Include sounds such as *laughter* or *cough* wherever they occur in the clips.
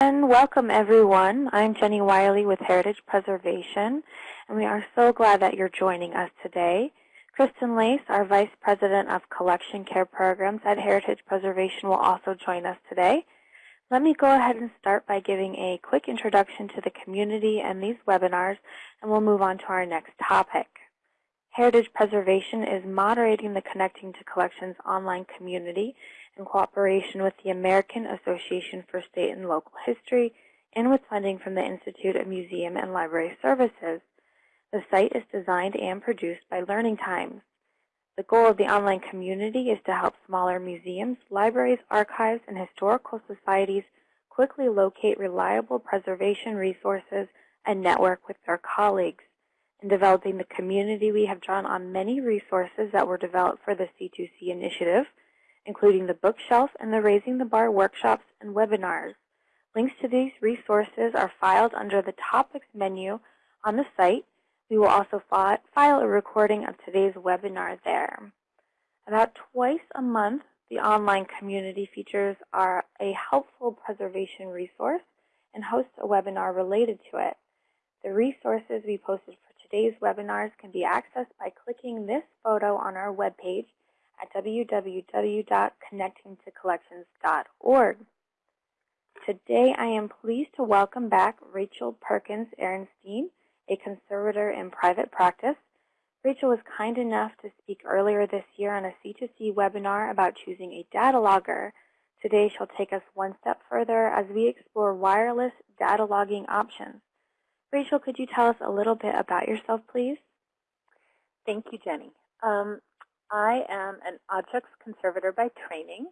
And welcome everyone. I'm Jenny Wiley with Heritage Preservation, and we are so glad that you're joining us today. Kristen Laise, our Vice President of Collection Care Programs at Heritage Preservation will also join us today. Let me go ahead and start by giving a quick introduction to the community and these webinars, and we'll move on to our next topic. Heritage Preservation is moderating the Connecting to Collections online community in cooperation with the American Association for State and Local History and with funding from the Institute of Museum and Library Services. The site is designed and produced by Learning Times. The goal of the online community is to help smaller museums, libraries, archives, and historical societies quickly locate reliable preservation resources and network with their colleagues. In developing the community, we have drawn on many resources that were developed for the C2C initiative, including the bookshelf and the Raising the Bar workshops and webinars. Links to these resources are filed under the Topics menu on the site. We will also file a recording of today's webinar there. About twice a month, the online community features are a helpful preservation resource and hosts a webinar related to it. The resources we posted for today's webinars can be accessed by clicking this photo on our webpage at www.connectingtocollections.org. Today I am pleased to welcome back Rachel Perkins Arenstein, a conservator in private practice. Rachel was kind enough to speak earlier this year on a C2C webinar about choosing a data logger. Today she'll take us one step further as we explore wireless data logging options. Rachel, could you tell us a little bit about yourself, please? Thank you, Jenny. Um, I am an objects conservator by training,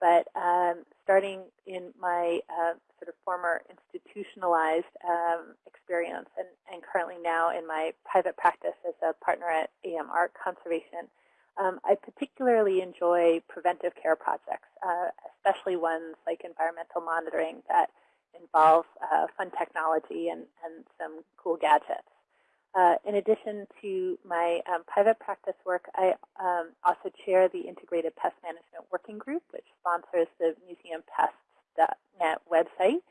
but um, starting in my uh, sort of former institutionalized um, experience and, and, currently now in my private practice as a partner at AM Art Conservation, um, I particularly enjoy preventive care projects, uh, especially ones like environmental monitoring that involve uh, fun technology and, and some cool gadgets. Uh, in addition to my um, private practice work, I um, also chair the Integrated Pest Management Working Group, which sponsors the MuseumPests.net website.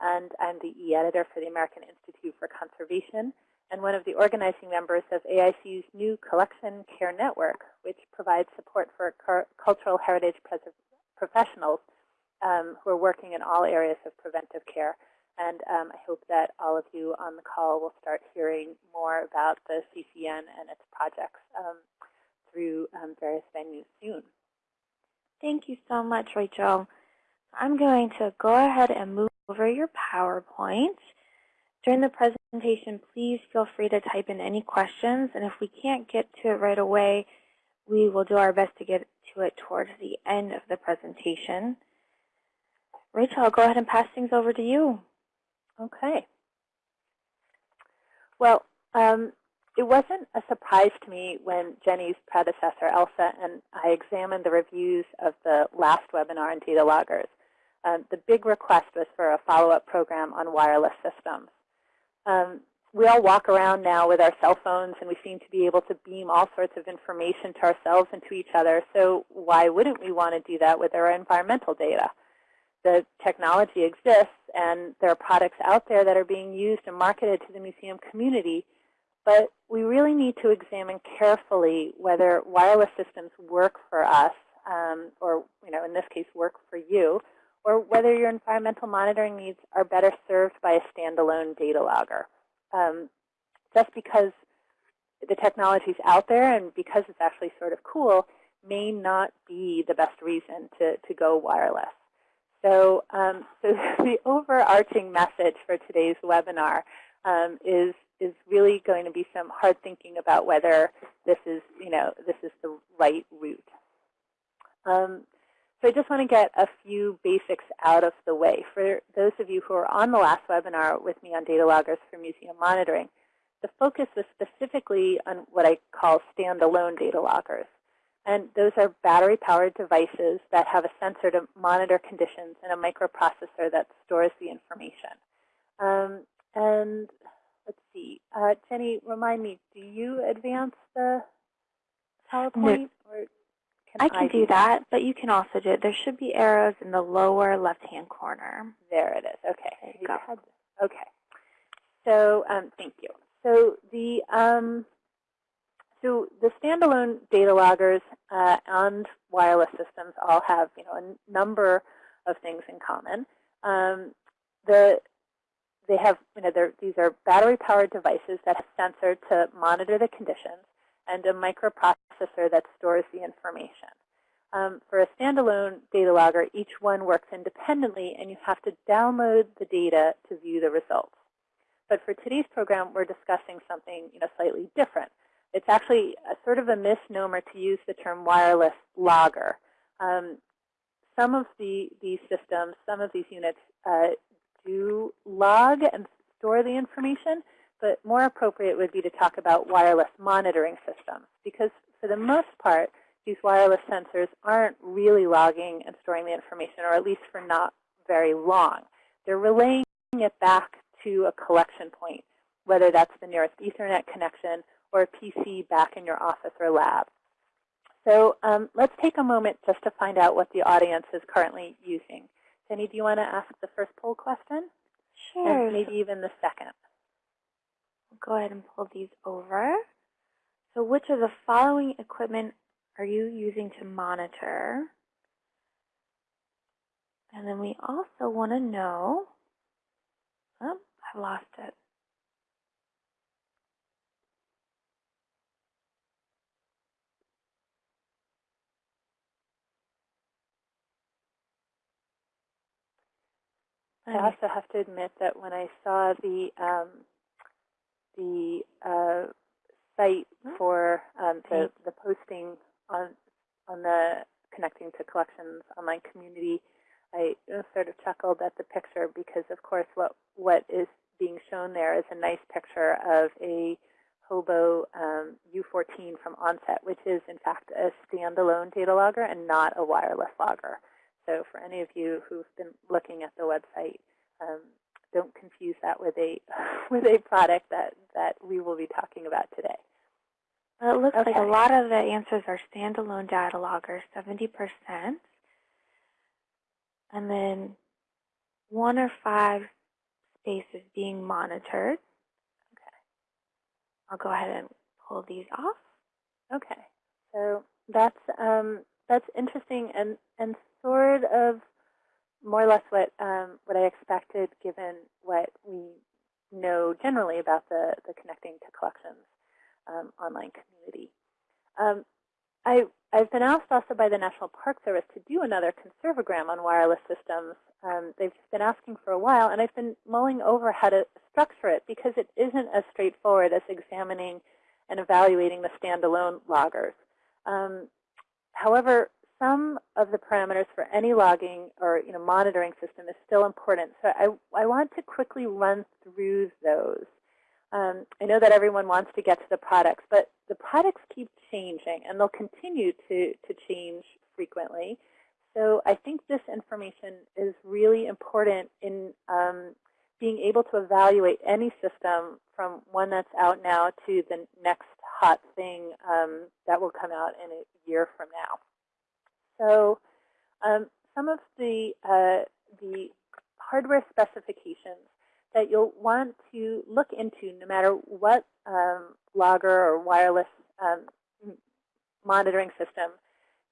And I'm the e-editor for the American Institute for Conservation and one of the organizing members of AIC's new Collection Care Network, which provides support for cultural heritage professionals um, who are working in all areas of preventive care. And um, I hope that all of you on the call will start hearing more about the CCN and its projects um, through um, various venues soon. Thank you so much, Rachel. I'm going to go ahead and move over your PowerPoint. During the presentation, please feel free to type in any questions. And if we can't get to it right away, we will do our best to get to it towards the end of the presentation. Rachel, I'll go ahead and pass things over to you. Okay. Well, um, it wasn't a surprise to me when Jenny's predecessor, Elsa, and I examined the reviews of the last webinar on data loggers. Um, the big request was for a follow-up program on wireless systems. Um, we all walk around now with our cell phones, and we seem to be able to beam all sorts of information to ourselves and to each other. So why wouldn't we want to do that with our environmental data? the technology exists and there are products out there that are being used and marketed to the museum community, but we really need to examine carefully whether wireless systems work for us, um, or you know, in this case, work for you, or whether your environmental monitoring needs are better served by a standalone data logger. Um, just because the technology is out there and because it's actually sort of cool may not be the best reason to, to go wireless. So, um, *laughs* so the overarching message for today's webinar um, is is really going to be some hard thinking about whether this is, you know, this is the right route. Um, so I just want to get a few basics out of the way. For those of you who are on the last webinar with me on data loggers for museum monitoring, the focus was specifically on what I call standalone data loggers. And those are battery-powered devices that have a sensor to monitor conditions and a microprocessor that stores the information. Um, and let's see, uh, Jenny, remind me, do you advance the PowerPoint? No. Or can I can I do, do that, that, but you can also do it. There should be arrows in the lower left-hand corner. There it is. Okay. go. Okay. So um, thank you. So the um, so the standalone data loggers uh, and wireless systems all have you know a number of things in common. Um, the they have you know these are battery powered devices that have sensor to monitor the conditions and a microprocessor that stores the information. Um, for a standalone data logger, each one works independently, and you have to download the data to view the results. But for today's program, we're discussing something you know, slightly different. It's actually a, sort of a misnomer to use the term wireless logger. Um, some of the, these systems, some of these units uh, do log and store the information, but more appropriate would be to talk about wireless monitoring systems because for the most part, these wireless sensors aren't really logging and storing the information, or at least for not very long. They're relaying it back to a collection point, whether that's the nearest Ethernet connection or a PC back in your office or lab. So um, let's take a moment just to find out what the audience is currently using. Jenny, do you want to ask the first poll question? Sure. And maybe even the second. Go ahead and pull these over. So which of the following equipment are you using to monitor? And then we also want to know, oh, I lost it. I also have to admit that when I saw the um, the uh, site oh. for um, the, the posting on on the connecting to collections online community, I sort of chuckled at the picture because, of course, what what is being shown there is a nice picture of a Hobo um, U14 from Onset, which is in fact a standalone data logger and not a wireless logger. So for any of you who've been looking at the website, um, don't confuse that with a *laughs* with a product that that we will be talking about today. Well, it looks okay. like a lot of the answers are standalone data loggers, 70%. And then one or five spaces being monitored. Okay. I'll go ahead and pull these off. Okay. So that's um, that's interesting and, and sort of more or less what um, what I expected given what we know generally about the, the connecting to collections um, online community. Um, I, I've been asked also by the National Park Service to do another conservagram on wireless systems. Um, they've been asking for a while, and I've been mulling over how to structure it because it isn't as straightforward as examining and evaluating the standalone loggers. Um, however, some of the parameters for any logging or you know, monitoring system is still important. So I, I want to quickly run through those. Um, I know that everyone wants to get to the products, but the products keep changing, and they'll continue to, to change frequently. So I think this information is really important in um, being able to evaluate any system from one that's out now to the next hot thing um, that will come out in a year from now. So um, some of the, uh, the hardware specifications that you'll want to look into no matter what um, logger or wireless um, monitoring system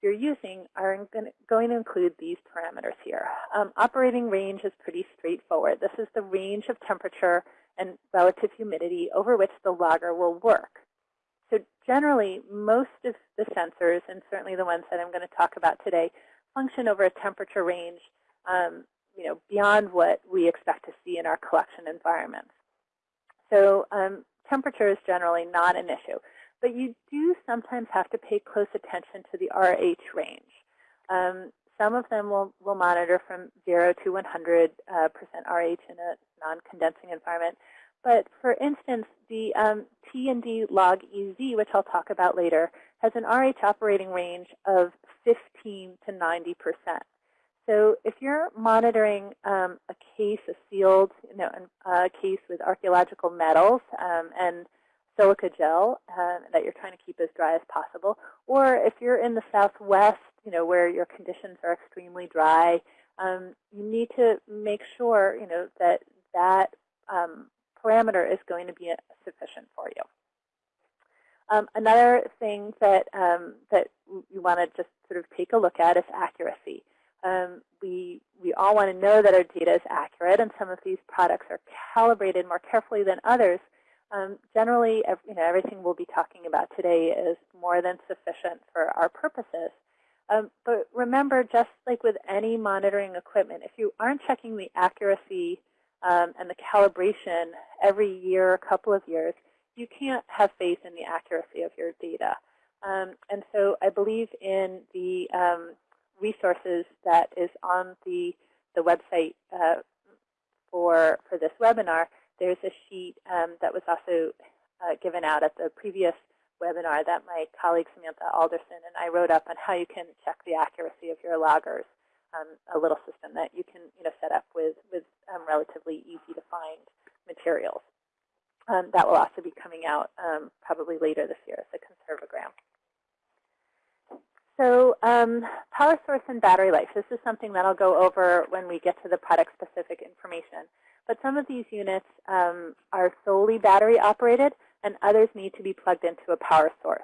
you're using are going to include these parameters here. Um, operating range is pretty straightforward. This is the range of temperature and relative humidity over which the logger will work. So generally, most of the sensors, and certainly the ones that I'm going to talk about today, function over a temperature range um, you know, beyond what we expect to see in our collection environments. So um, temperature is generally not an issue. But you do sometimes have to pay close attention to the RH range. Um, some of them will, will monitor from 0 to 100% uh, RH in a non-condensing environment. But for instance, the um, TND log EZ, which I'll talk about later, has an RH operating range of 15 to 90 percent. So if you're monitoring um, a case, a sealed you know, a case with archaeological metals um, and silica gel uh, that you're trying to keep as dry as possible, or if you're in the southwest, you know, where your conditions are extremely dry, um, you need to make sure, you know, that that um, parameter is going to be sufficient for you. Um, another thing that um, that you want to just sort of take a look at is accuracy. Um, we we all want to know that our data is accurate, and some of these products are calibrated more carefully than others. Um, generally, you know, everything we'll be talking about today is more than sufficient for our purposes. Um, but remember, just like with any monitoring equipment, if you aren't checking the accuracy um, and the calibration every year, a couple of years, you can't have faith in the accuracy of your data. Um, and so I believe in the um, resources that is on the, the website uh, for, for this webinar. There's a sheet um, that was also uh, given out at the previous webinar that my colleague Samantha Alderson and I wrote up on how you can check the accuracy of your loggers. Um, a little system that you can you know, set up with, with um, relatively easy to find materials. Um, that will also be coming out um, probably later this year as a conservagram. So um, power source and battery life. This is something that I'll go over when we get to the product-specific information. But some of these units um, are solely battery operated, and others need to be plugged into a power source.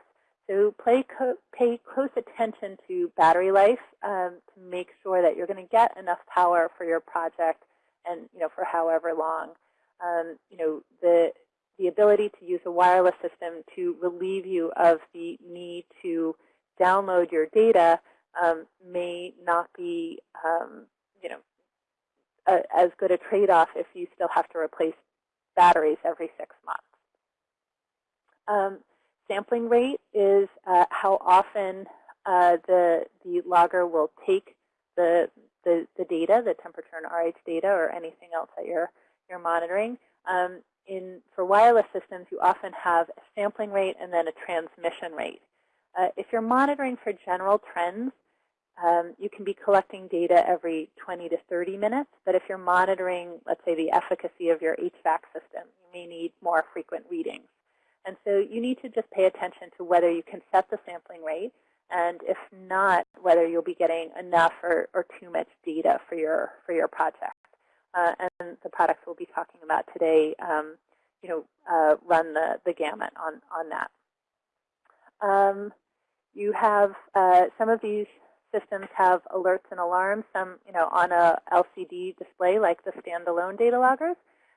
So pay close attention to battery life um, to make sure that you're going to get enough power for your project and you know for however long. Um, you know the the ability to use a wireless system to relieve you of the need to download your data um, may not be um, you know a, as good a trade-off if you still have to replace batteries every six months. Um, sampling rate is uh, how often uh, the, the logger will take the, the, the, data, the temperature and RH data, or anything else that you're, you're monitoring. Um, in, for wireless systems, you often have a sampling rate and then a transmission rate. Uh, if you're monitoring for general trends, um, you can be collecting data every 20 to 30 minutes, but if you're monitoring, let's say, the efficacy of your HVAC system, you may need more frequent readings. And so you need to just pay attention to whether you can set the sampling rate, and if not, whether you'll be getting enough or, or too much data for your, for your project. Uh, and the products we'll be talking about today, um, you know, uh, run the, the gamut on, on that. Um, you have uh, some of these systems have alerts and alarms, some you know, on a LCD display like the standalone data loggers,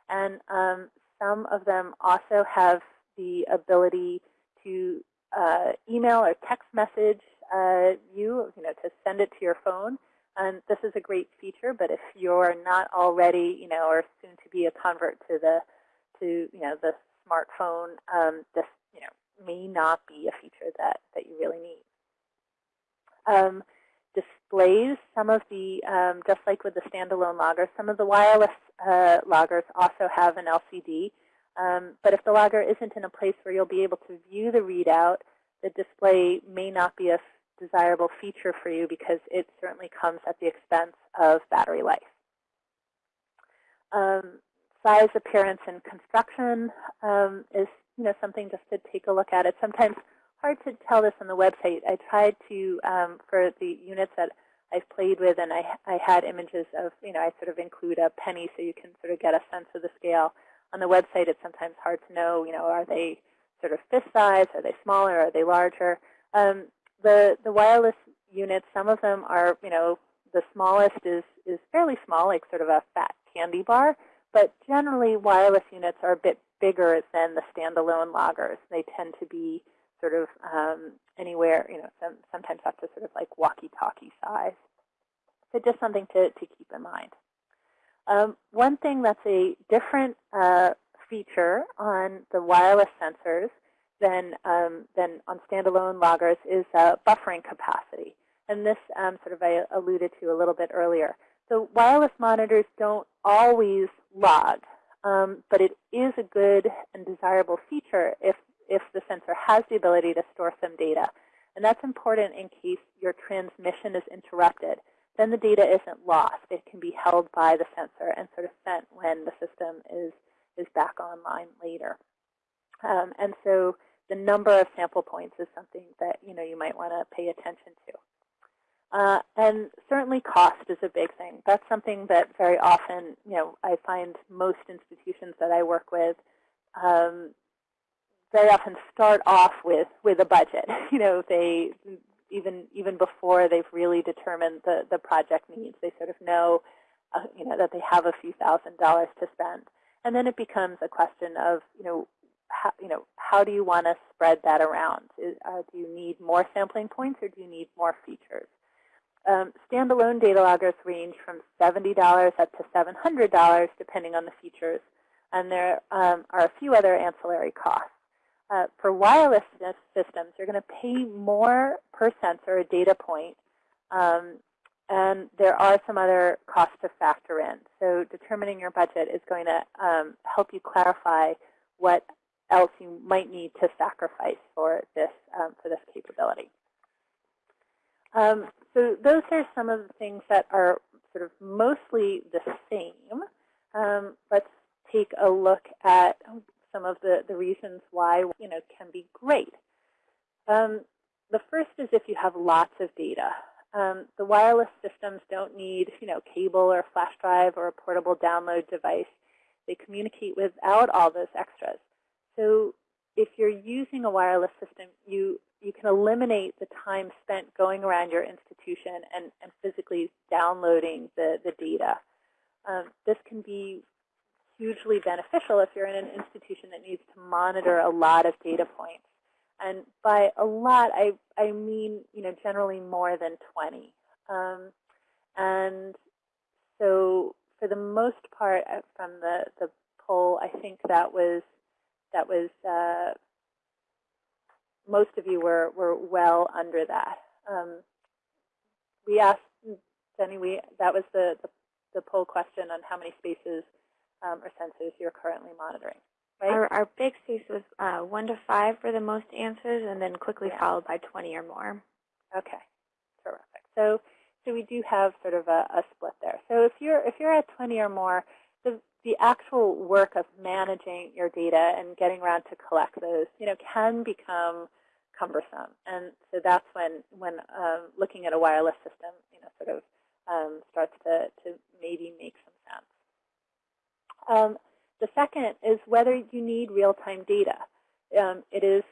and um, some of them also have the ability to uh, email or text message uh, you, you know, to send it to your phone. And this is a great feature, but if you're not already, you know, or soon to be a convert to the, to you know, the smartphone, um, this, you know, may not be a feature that that you really need. Um, displays, some of the, um, just like with the standalone loggers, some of the wireless uh, loggers also have an LCD. Um, but if the logger isn't in a place where you'll be able to view the readout, the display may not be a desirable feature for you because it certainly comes at the expense of battery life. Um, size, appearance, and construction um, is you know something just to take a look at. It sometimes hard to tell this on the website. I tried to, um, for the units that I've played with, and I, I had images of, you know, I sort of include a penny so you can sort of get a sense of the scale on the website, it's sometimes hard to know, you know, are they sort of fist size? Are they smaller? Are they larger? Um, the, the wireless units, some of them are, you know, the smallest is, is fairly small, like sort of a fat candy bar. But generally, wireless units are a bit bigger than the standalone loggers. They tend to be sort of um, anywhere, you know, some, sometimes up to sort of like walkie-talkie size. So just something to, to keep in mind. Um, one thing that's a different uh, feature on the wireless sensors than, um, than on standalone loggers is uh, buffering capacity. And this um, sort of I alluded to a little bit earlier. So wireless monitors don't always log, um, but it is a good and desirable feature if, if the sensor has the ability to store some data. And that's important in case your transmission is interrupted then the data isn't lost. It can be held by the sensor and sort of sent when the system is, is back online later. Um, and so the number of sample points is something that you know you might want to pay attention to. Uh, and certainly cost is a big thing. That's something that very often, you know, I find most institutions that I work with um, very often start off with with a budget. *laughs* You know, they even even before they've really determined the the project needs, they sort of know, uh, you know, that they have a few thousand dollars to spend, and then it becomes a question of, you know, how, you know, how do you want to spread that around? Is, uh, do you need more sampling points or do you need more features? Um, standalone data loggers range from $70 up to $700 depending on the features, and there um, are a few other ancillary costs. Uh, for wireless systems, you're going to pay more per sensor, a data point, um, and there are some other costs to factor in. So determining your budget is going to um, help you clarify what else you might need to sacrifice for this um, for this capability. Um, so those are some of the things that are sort of mostly the same. Um, let's take a look at some of the, the reasons why you know can be great. Um, the first is if you have lots of data. Um, the wireless systems don't need you know cable or flash drive or a portable download device. They communicate without all those extras. So if you're using a wireless system, you you can eliminate the time spent going around your institution and, and physically downloading the, the data. Um, this can be hugely beneficial if you're in an institution that needs to monitor a lot of data points. And by a lot, I, I mean, you know, generally more than 20. Um, and so for the most part, uh, from the, the poll, I think that was that was uh, most of you were were well under that. Um, we asked Jenny, we that was the, the, the poll question on how many spaces um, or sensors you're currently monitoring. Right? Our, our big space was uh, one to five for the most answers, and then quickly yeah. followed by 20 or more. Okay, terrific. So so we do have sort of a, a split there. So if you're if you're at 20 or more, the the actual work of managing your data and getting around to collect those, you know, can become cumbersome. And so that's when, when um, looking at a wireless system, you know, sort of um, starts to, to maybe make some. Um, the second is whether you need real-time data. Um, it is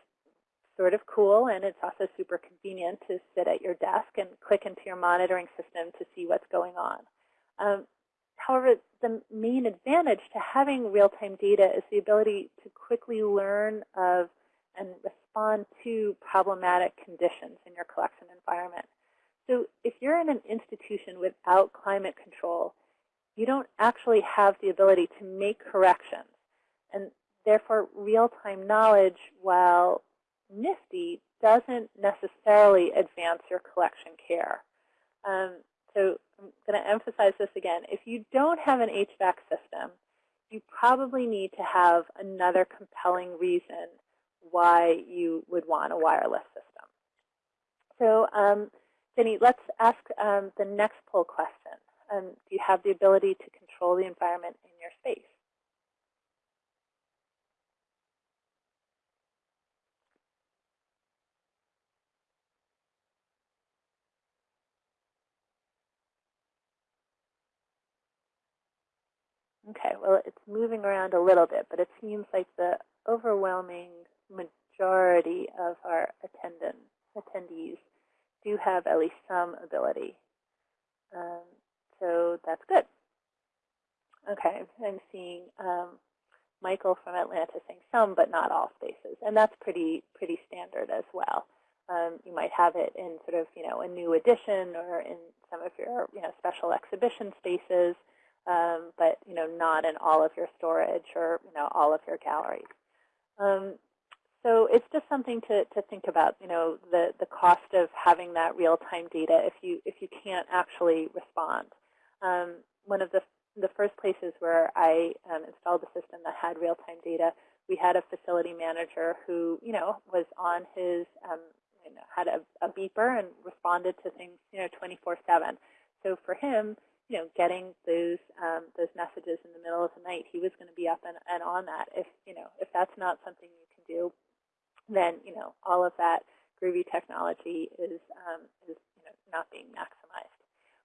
sort of cool, and it's also super convenient to sit at your desk and click into your monitoring system to see what's going on. Um, However, the main advantage to having real-time data is the ability to quickly learn of and respond to problematic conditions in your collection environment. So if you're in an institution without climate control, you don't actually have the ability to make corrections. And therefore, real-time knowledge, while nifty, doesn't necessarily advance your collection care. Um, so I'm going to emphasize this again. If you don't have an HVAC system, you probably need to have another compelling reason why you would want a wireless system. So um, Jenny, let's ask um, the next poll question. Um, do you have the ability to control the environment in your space? Okay, well, it's moving around a little bit, but it seems like the overwhelming majority of our attendees do have at least some ability. Um, so that's good. Okay, I'm seeing um, Michael from Atlanta saying some, but not all spaces, and that's pretty pretty standard as well. Um, you might have it in sort of you know a new addition or in some of your you know special exhibition spaces um, but you know not in all of your storage or you know all of your galleries. Um, so it's just something to, to think about, you know, the, the cost of having that real-time data if you if you can't actually respond. Um, one of the the first places where I um, installed a system that had real-time data, we had a facility manager who, you know, was on his, um, you know, had a, a beeper and responded to things, you know, 24/7. So for him, you know, getting those um, those messages in the middle of the night, he was going to be up and, and on that. If you know, if that's not something you can do, then you know, all of that groovy technology is um, is you know, not being maximized.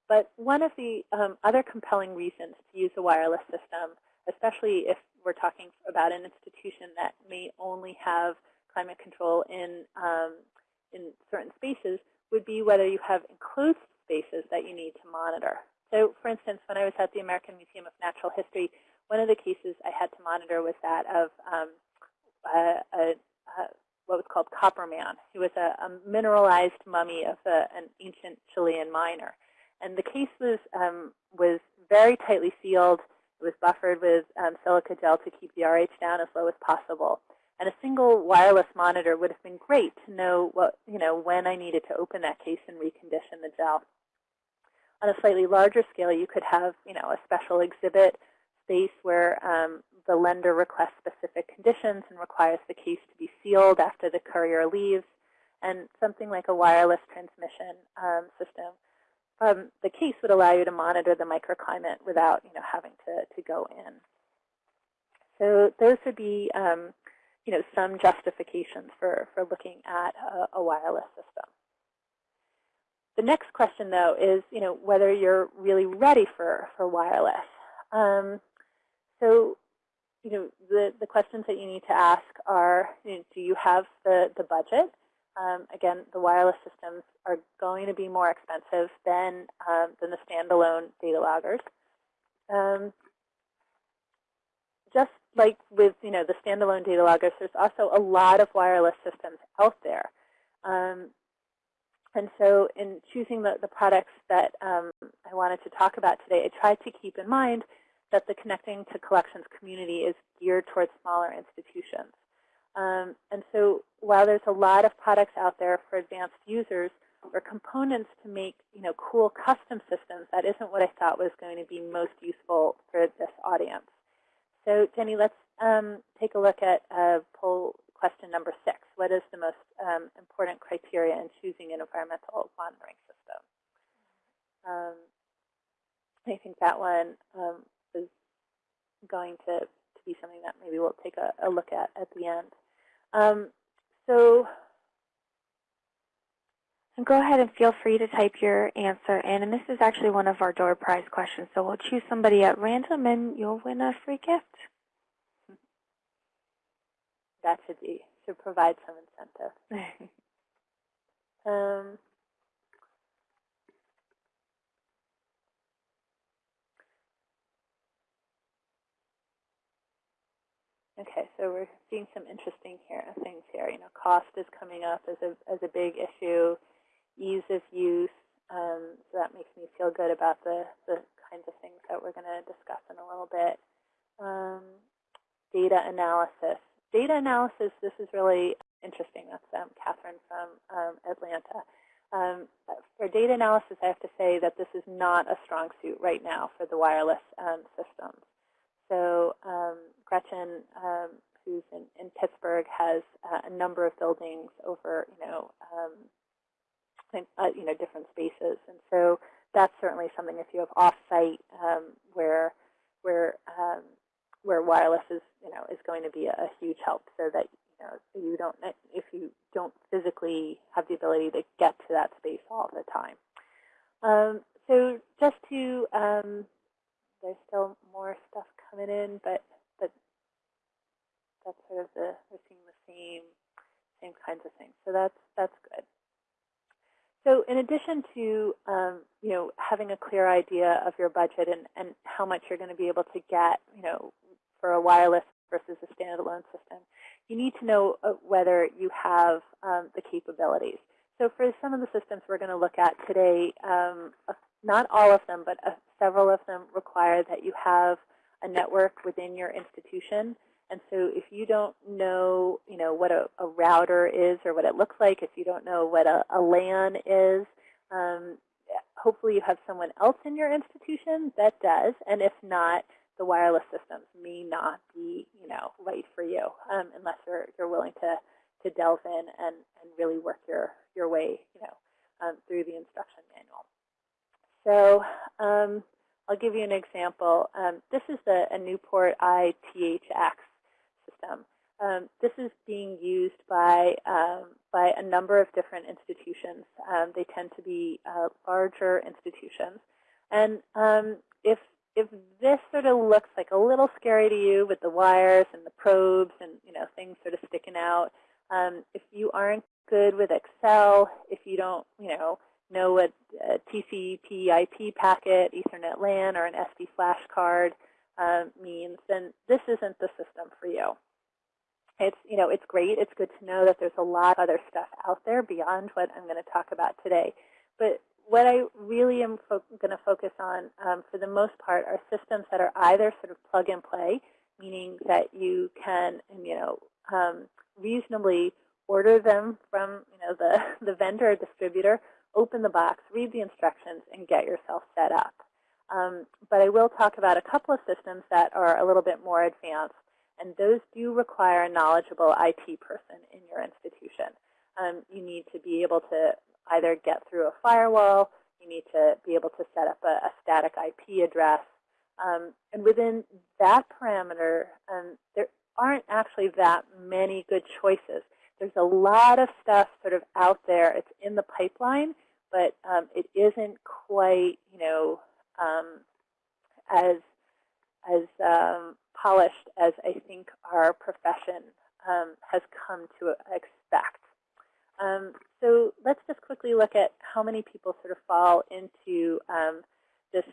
But one of the um, other compelling reasons to use a wireless system, especially if we're talking about an institution that may only have climate control in, um, in certain spaces, would be whether you have enclosed spaces that you need to monitor. So for instance, when I was at the American Museum of Natural History, one of the cases I had to monitor was that of um, a, a, a, what was called Copper Man. He was a, a mineralized mummy of an ancient Chilean miner. And the case was, um, was very tightly sealed. It was buffered with um, silica gel to keep the RH down as low as possible. And a single wireless monitor would have been great to know what, you know, when I needed to open that case and recondition the gel. On a slightly larger scale, you could have, you know, a special exhibit space where um, the lender requests specific conditions and requires the case to be sealed after the courier leaves, and something like a wireless transmission um, system. Um, the case would allow you to monitor the microclimate without, you know, having to, to go in. So those would be, um, you know, some justifications for, for looking at a, a wireless system. The next question, though, is you know whether you're really ready for for wireless. Um, so, you know, the the questions that you need to ask are: you know, Do you have the the budget? Um, again, the wireless systems are going to be more expensive than um, than the standalone data loggers. Um, just like with you know the standalone data loggers, there's also a lot of wireless systems out there. Um, and so in choosing the, the products that um, I wanted to talk about today, I tried to keep in mind that the Connecting to Collections community is geared towards smaller institutions. Um, and so while there's a lot of products out there for advanced users or components to make you know, cool custom systems, that isn't what I thought was going to be most useful for this audience. So Jenny, let's um, take a look at uh, poll question number six. What is the most um, important criteria in choosing an environmental monitoring system? Um, I think that one um, is going to, to be something that maybe we'll take a, a look at at the end. Um, so and go ahead and feel free to type your answer in. And this is actually one of our door prize questions. So we'll choose somebody at random and you'll win a free gift that should be should provide some incentive. *laughs* um, Okay, so we're seeing some interesting here, things here. You know, cost is coming up as a as a big issue, ease of use. Um, so that makes me feel good about the the kinds of things that we're going to discuss in a little bit. Um, data analysis data analysis, this is really interesting. That's um, Catherine from um, Atlanta. Um, for data analysis, I have to say that this is not a strong suit right now for the wireless um, systems. So um, Gretchen, um, who's in, in, Pittsburgh, has uh, a number of buildings over, you know, in, uh, you know, different spaces, and so that's certainly something. If you have off-site where where where wireless is, you know, is going to be a, a huge help so that, you know, you don't, if you don't physically have the ability to get to that space all the time. Um, so just to, um, there's still more stuff coming in, but, but that's sort of the, we're seeing the same, same kinds of things. So that's, that's good. So in addition to um, you know having a clear idea of your budget and, and how much you're going to be able to get, you know for a wireless versus a standalone system, you need to know uh, whether you have um, the capabilities. So for some of the systems we're going to look at today, um, not all of them, but uh, several of them require that you have a network within your institution. And so if you don't know, you know, what a, a router is or what it looks like, if you don't know what a, a LAN is, um, hopefully you have someone else in your institution that does. And if not, the wireless systems may not be, you know, right for you um, unless you're, you're willing to, to delve in and, and really work your, your way, you know, um, through the instruction manual. So um, I'll give you an example. Um, this is the, a Newport ITHX system. um, this is being used by um, by a number of different institutions. Um, they tend to be uh, larger institutions, and um, if if this sort of looks like a little scary to you with the wires and the probes and you know things sort of sticking out, um, if you aren't good with Excel, if you don't you know know what a TCP/IP packet, Ethernet LAN, or an SD flash card uh, means, then this isn't the system for you it's you know it's great. It's good to know that there's a lot of other stuff out there beyond what I'm going to talk about today. But what I really am going to focus on, um, for the most part, are systems that are either sort of plug and play, meaning that you can you know um, reasonably order them from you know the *laughs* the vendor or distributor, open the box, read the instructions, and get yourself set up. Um, but I will talk about a couple of systems that are a little bit more advanced and those do require a knowledgeable IT person in your institution. Um, you need to be able to either get through a firewall, you need to be able to set up a, a static IP address. Um, and within that parameter, um, there aren't actually that many good choices. There's a lot of stuff sort of out there. It's in the pipeline, but um, it isn't quite, you know, um, as as um, polished as I think our profession um, has come to expect. Um, so let's just quickly look at how many people sort of fall into um, this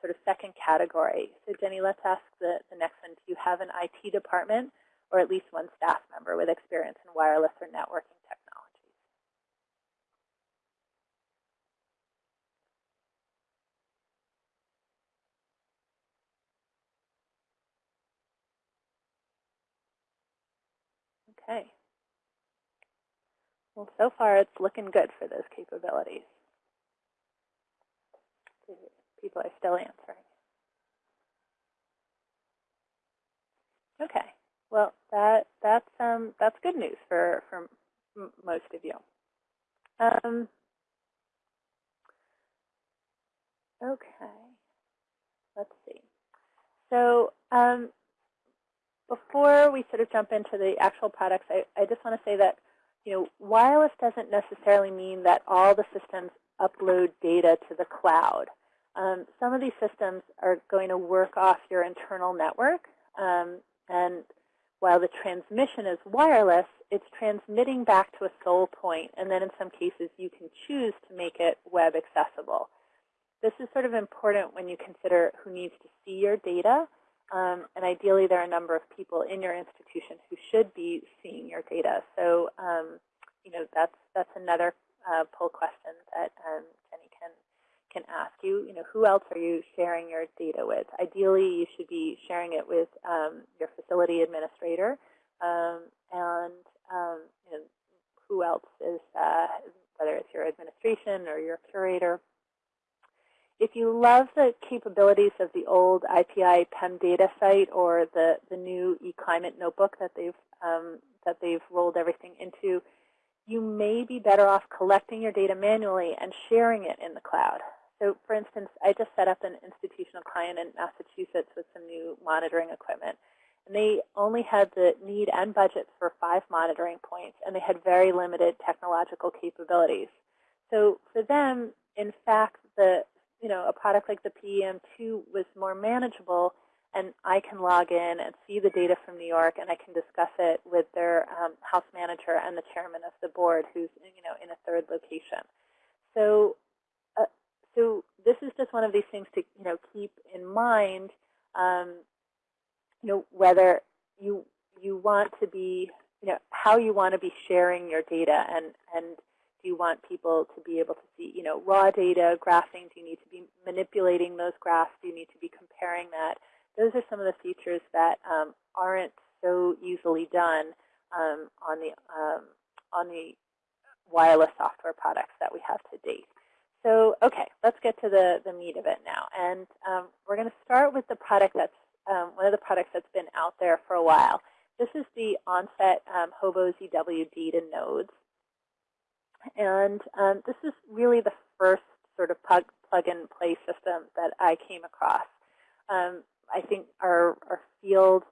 sort of second category. So Jenny, let's ask the, the next one. Do you have an IT department or at least one staff member with experience in wireless or networking technologies. Okay. Well, so far it's looking good for those capabilities. People are still answering. Okay. Well, that that's um, that's good news for for most of you. Um, okay. Let's see. So um, before we sort of jump into the actual products, I, I just want to say that you know, wireless doesn't necessarily mean that all the systems upload data to the cloud. Um, some of these systems are going to work off your internal network. Um, and while the transmission is wireless, it's transmitting back to a sole. And then in some cases, you can choose to make it web accessible. This is sort of important when you consider who needs to see your data um, and ideally, there are a number of people in your institution who should be seeing your data. So, um, you know, that's that's another uh, poll question that um, can ask you. You know, who else are you sharing your data with? Ideally, you should be sharing it with um, your facility administrator, um, and um, you know, who else is uh, whether it's your administration or your curator. If you love the capabilities of the old IPI PEM data site or the, the new eClimate notebook that they've, um, that they've rolled everything into, you may be better off collecting your data manually and sharing it in the cloud. So for instance, I just set up an institutional client in Massachusetts with some new monitoring equipment. And they only had the need and budget for five monitoring points, and they had very limited technological capabilities. So for them, in fact, the you know, a product like the PEM2 was more manageable, and I can log in and see the data from New York, and I can discuss it with their um, house manager and the chairman of the board, who's you know in a third location. So, so this is just one of these things to you know keep in mind. Um, you know whether you you want to be you know how you want to be sharing your data and and do you want people to be able to see, you know, raw data, graphing? Do you need to be manipulating those graphs? Do you need to be comparing that? Those are some of the features that um, aren't so easily done um, on the um, on the wireless software products that we have to date. So, okay, let's get to the, the meat of it now. And um, we're going to start with the product that's um, one of the products that's been out there for a while. This is the Onset um, Hobo ZW data nodes. And um, this is really the first sort of plug, plug and play system that I came across. Um, I think our, our field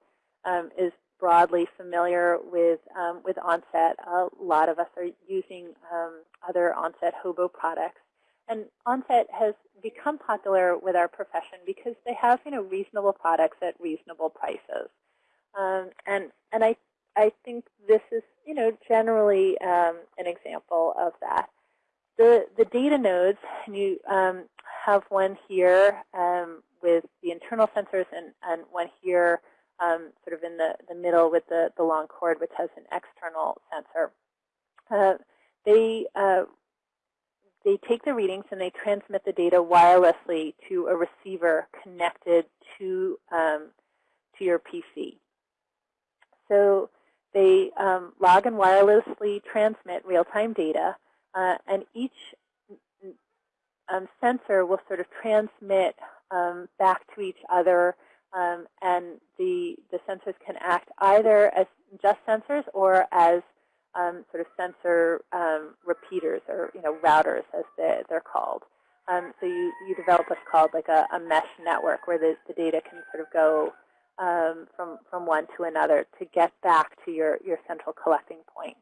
um, is broadly familiar with um, with Onset. A lot of us are using um, other Onset Hobo products. And Onset has become popular with our profession because they have, you know, reasonable products at reasonable prices. Um, and and I I think this is, you know, generally um, an example of that. The the data nodes, and you um, have one here um, with the internal sensors and, and one here um, sort of in the, the middle with the, the long cord, which has an external sensor. Uh, they uh, they take the readings and they transmit the data wirelessly to a receiver connected to um, to your PC. So they um, log and wirelessly transmit real-time data, uh, and each um, sensor will sort of transmit um, back to each other, um, and the the sensors can act either as just sensors or as um, sort of sensor um, repeaters or you know routers as they, they're called. Um, so you, you develop what's called like a, a mesh network where the, the data can sort of go um, from, from one to another to get back to your, your central collecting point.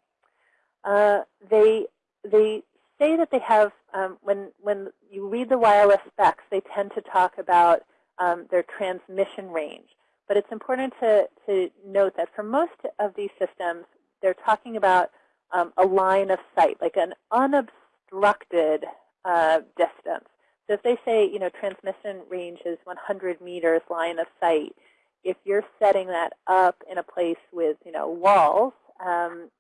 Uh, they, they say that they have, um, when, when you read the wireless specs, they tend to talk about um, their transmission range. But it's important to, to note that for most of these systems, they're talking about um, a line of sight, like an unobstructed uh, distance. So if they say, you know, transmission range is 100 meters line of sight, if you're setting that up in a place with, you know, walls, um,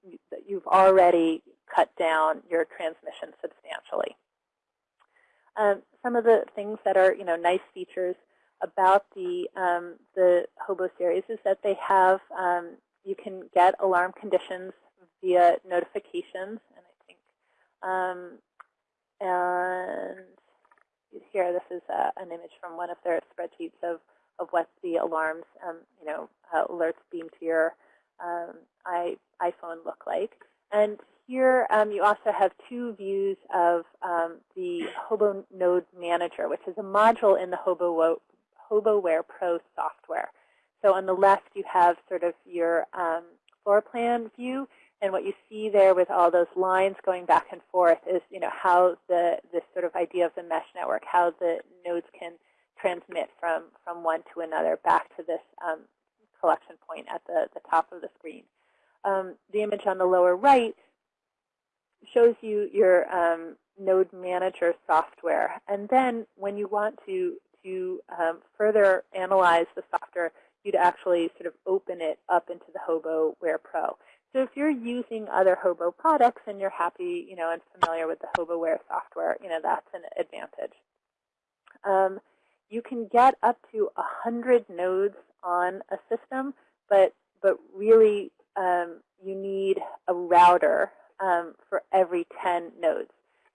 you've already cut down your transmission substantially. Um, some of the things that are, you know, nice features about the um, the Hobo series is that they have um, you can get alarm conditions via notifications, and I think, um, and here this is uh, an image from one of their spreadsheets of of what the alarms, um, you know, uh, alerts beam to your um, iPhone look like. And here um, you also have two views of um, the Hobo Node Manager, which is a module in the Hobo HoboWare Pro software. So on the left, you have sort of your um, floor plan view. And what you see there with all those lines going back and forth is, you know, how the this sort of idea of the mesh network, how the nodes can transmit from from one to another back to this um, collection point at the the top of the screen. Um, the image on the lower right shows you your um, node manager software, and then when you want to to um, further analyze the software, you'd actually sort of open it up into the HoboWare Pro. So if you're using other Hobo products and you're happy, you know, and familiar with the HoboWare software, you know, that's an advantage. Um, you can get up to 100 nodes on a system, but but really um, you need a router um, for every 10 nodes.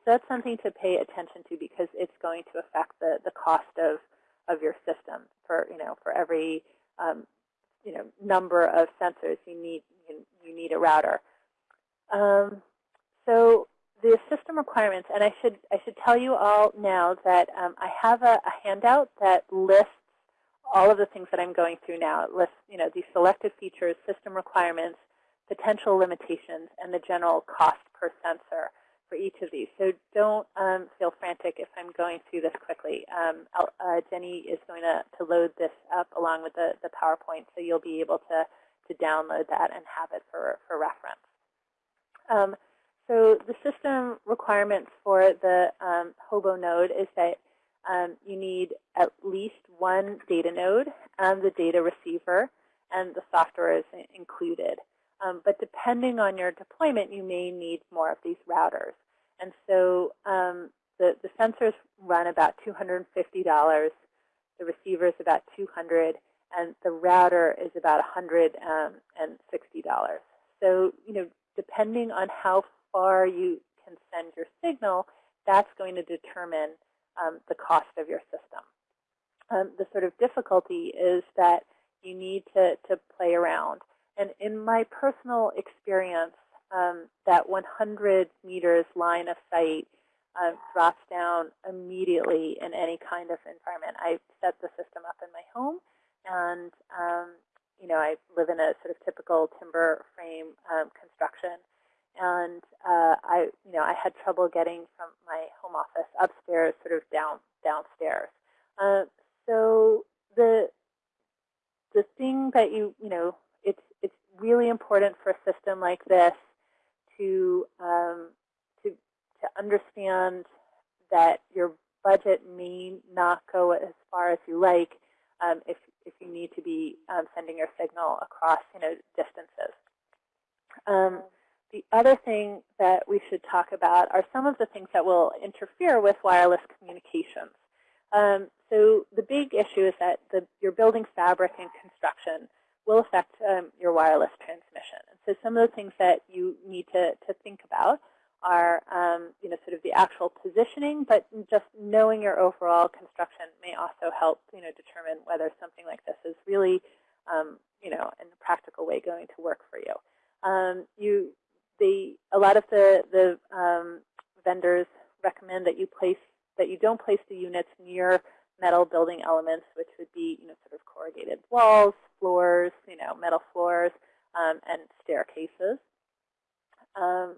So that's something to pay attention to because it's going to affect the, the cost of, of your system. For you know, for every um, you know, number of sensors, you need you, need a router. Um, so the system requirements, and I should I should tell you all now that um, I have a, a, handout that lists all of the things that I'm going through now. It lists you know these selected features, system requirements, potential limitations, and the general cost per sensor for each of these. So don't um, feel frantic if I'm going through this quickly. Um, uh, Jenny is going to, to load this up along with the, the PowerPoint, so you'll be able to, to download that and have it for, for reference. Um, so the system requirements for the um, Hobo node is that um, you need at least one data node and the data receiver, and the software is included. Um, but depending on your deployment, you may need more of these routers. And so um, the, the sensors run about $250. The receiver is about 200 and the router is about $160. So, you know, depending on how far you can send your signal, that's going to determine um, the cost of your system. Um, the sort of difficulty is that you need to, to play around. And in my personal experience, um, that 100 meters line of sight uh, drops down immediately in any kind of environment. I set the system up in my home, and um, you know, I live in a sort of typical timber frame um, construction, and uh, I, you know, I had trouble getting from my home office upstairs, sort of down downstairs. Uh, so the the thing that you, you know, really important for a system like this to um, to to understand that your budget may not go as far as you like um, if if you need to be um, sending your signal across you know distances. Um, the other thing that we should talk about are some of the things that will interfere with wireless communications. Um, so the big issue is that the, your building fabric and construction will affect um, your wireless transmission. And so some of the things that you need to, to think about are, um, you know, sort of the actual positioning, but just knowing your overall construction may also help, you know, determine whether something like this is really, um, you know, in a practical way going to work for you. Um, you, the, a lot of the, the um, vendors recommend that you place, that you don't place the units near metal building elements, which would be, you know, sort of corrugated walls, floors, you know, metal floors, um, and staircases. Um,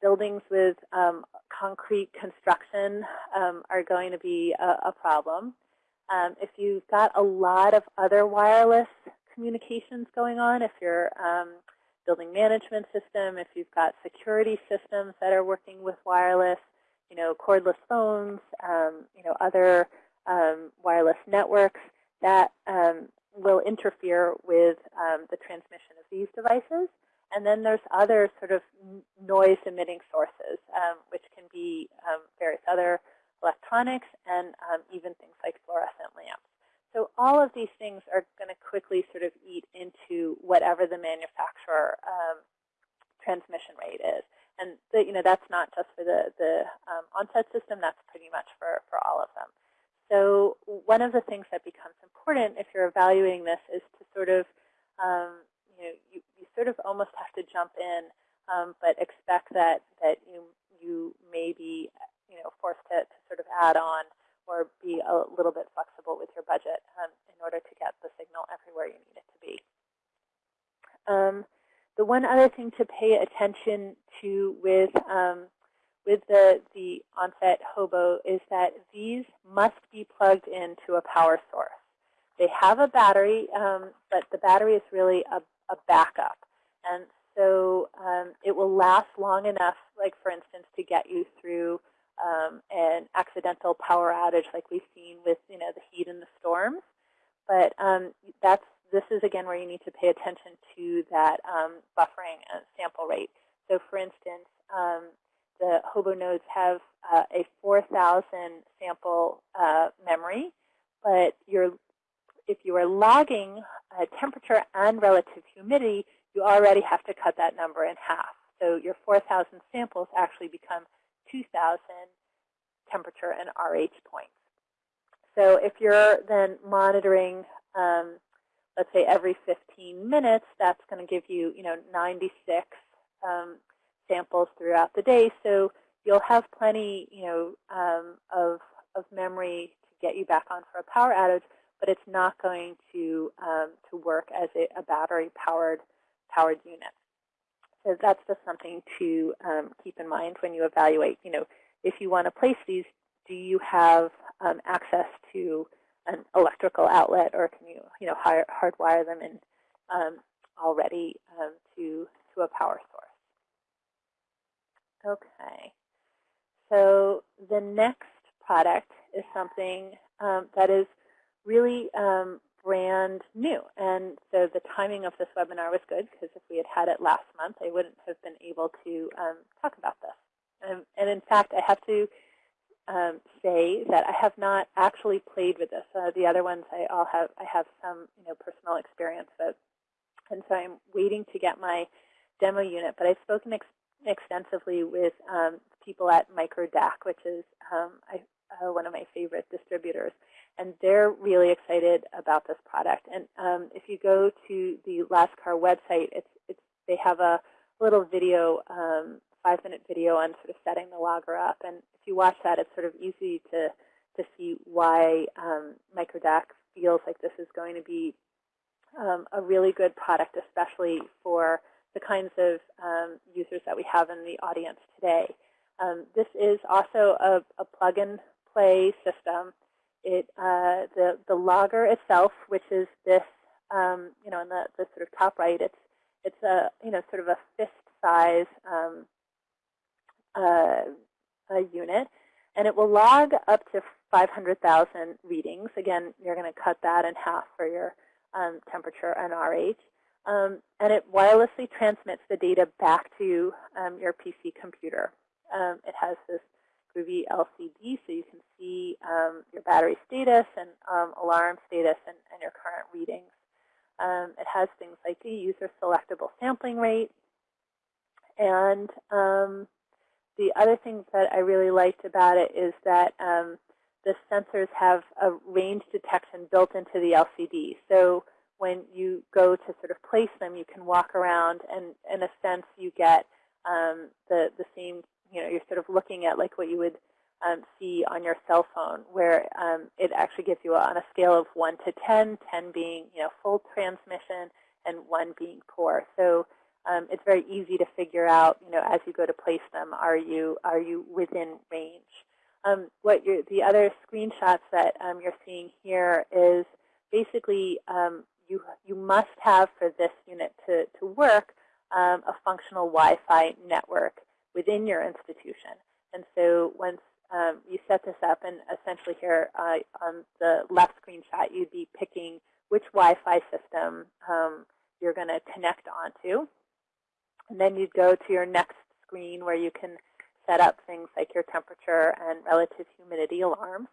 buildings with um, concrete construction um, are going to be a, a problem. Um, if you've got a lot of other wireless communications going on, if you're um, building management system, if you've got security systems that are working with wireless, you know, cordless phones, you know, other um, wireless networks, that will interfere with the transmission of these devices. And then there's other sort of noise emitting sources, um, which can be um, various other electronics and um, even things like fluorescent lamps. So all of these things are going to quickly sort of eat into whatever the manufacturer um, transmission rate is. And the, you know that's not just for the, the um, Onset system, that's pretty much for, for all of them. So one of the things that becomes important if you're evaluating this is to sort of um, you know, you, you sort of almost have to jump in, um, but expect that, that you, you may be you know, forced to, to sort of add on or be a little bit flexible with your budget um, in order to get the signal everywhere you need it to be. Um, the one other thing to pay attention to with um, with the, the Onset hobo is that these must be plugged into a power source. They have a battery, um, but the battery is really a a backup. And so um, it will last long enough, like for instance, to get you through um, an accidental power outage like we've seen with you know the heat and the storms. But um, that's this is again where you need to pay attention to that um, buffering and sample rate. So for instance, um, the Hobo nodes have uh, a 4,000 sample uh, memory, but if you are logging uh, temperature and relative humidity, you already have to cut that number in half. So your 4,000 samples actually become 2,000 temperature and RH points. So if you're then monitoring, um, let's say every 15 minutes, that's going to give you, you know, 96 um, samples throughout the day. So you'll have plenty, you know, um, of, of memory to get you back on for a power outage but it's not going to um, to work as a, a battery-powered powered unit. So that's just something to um, keep in mind when you evaluate. You know, if you want to place these, do you have um, access to an electrical outlet, or can you you know hard, hardwire them in um, already um, to to a power source? Okay. So the next product is something um, that is really um, brand new. And so the timing of this webinar was good because if we had had it last month, I wouldn't have been able to um, talk about this. Um, and in fact, I have to um, say that I have not actually played with this. Uh, the other ones I all have I have some you know personal experience with, and so I'm waiting to get my demo unit. But I've spoken extensively with um, people at MicroDAQ, which is um, I, uh, one of my favorite distributors and they're really excited about this product. And um, if you go to the Lascar website, it's, it's, they have a little video, um, five-minute video on sort of setting the logger up. And if you watch that, it's sort of easy to, to see why um, MicroDAQ feels like this is going to be um, a really good product, especially for the kinds of um, users that we have in the audience today. Um, this is also a, a plug-and-play system. It, uh, the, the logger itself, which is this, um, you know, in the, the sort of top right, it's, it's a, you know, sort of a fist size um, uh, unit. And it will log up to 500,000 readings. Again, you're going to cut that in half for your um, temperature and RH. Um, and it wirelessly transmits the data back to um, your PC computer. Um, it has this groovy LCD so you can see um, your battery status and um, alarm status and, and, your current readings. it has things like a user selectable sampling rate. And the other thing that I really liked about it is that um, the sensors have a range detection built into the LCD. So when you go to sort of place them, you can walk around, and in a sense, you get um, the the same. You know, you're sort of looking at like what you would um, see on your cell phone, where um, it actually gives you a, on a scale of one to 10, 10 being you know full transmission, and one being poor. So um, it's very easy to figure out, you know, as you go to place them, are you are you within range? Um, what the other screenshots that um, you're seeing here is basically um, you you must have for this unit to to work um, a functional Wi-Fi network within your institution. And so once um, you set this up, and essentially here uh, on the left screenshot, you'd be picking which Wi-Fi system you're going to connect onto. And then you'd go to your next screen where you can set up things like your temperature and relative humidity alarms.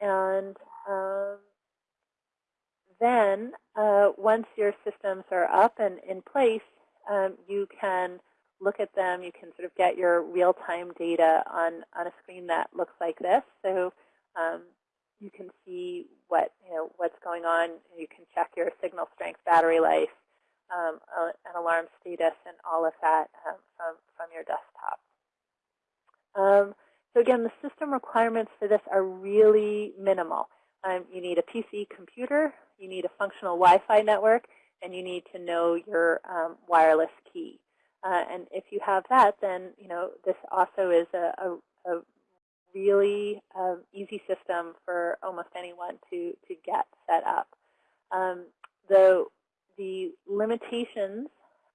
And um, then uh, once your systems are up and in place, um, you can look at them. You can sort of get your real-time data on, on a screen that looks like this. So um, you can see what you know what's going on. You can check your signal strength, battery life, um, an alarm status and all of that um, from, from your desktop. Um, so again, the system requirements for this are really minimal. Um, you need a PC computer, you need a functional Wi-Fi network, and you need to know your um, wireless key. Uh, and if you have that, then you know this also is a, a, a really um, easy system for almost anyone to, to get set up. Um, the the limitations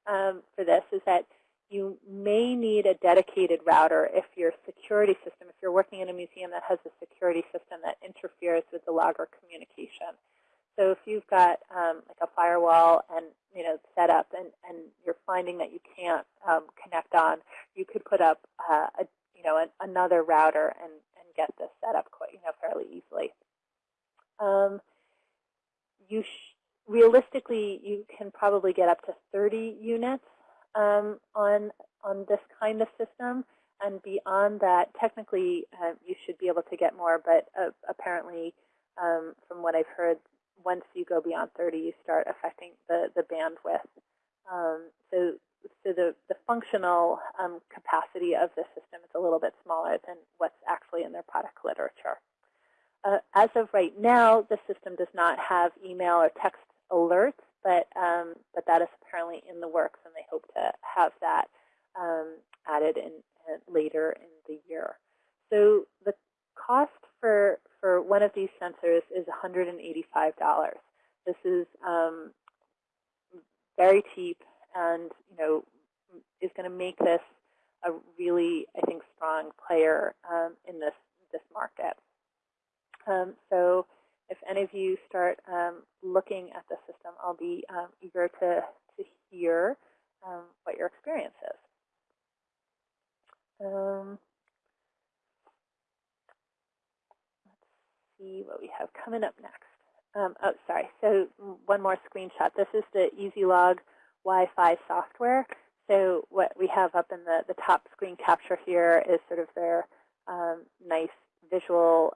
um, for this is that you may need a dedicated router if your security system, if you're working in a museum that has a security system that interferes with the logger communication. So if you've got um, like a firewall and you know set up and, and you're finding that you can't um, connect on, you could put up uh, a, you know an, another router and, and get this set up quite you know fairly easily. Um, you realistically, you can probably get up to 30 units um, on on this kind of system. And beyond that, technically, uh, you should be able to get more. But uh, apparently, um, from what I've heard, once you go beyond 30, you start affecting the, the bandwidth. Um, so, so the, the functional um, capacity of the system is a little bit smaller than what's actually in their product literature. Uh, as of right now, the system does not have email or text alerts, but um, but that is apparently in the works, and they hope to have that um, added in, in, later in the year. So the cost for for one of these sensors is $185. This is um, very cheap, and you know is going to make this a really, I think, strong player um, in this this market. Um, so if any of you start um, looking at the system, I'll be um, eager to, to hear um, what your experience is. Um, let's see what we have coming up next. Um, oh, sorry. So one more screenshot. This is the EasyLog Wi-Fi software. So what we have up in the, the top screen capture here is sort of their um, nice visual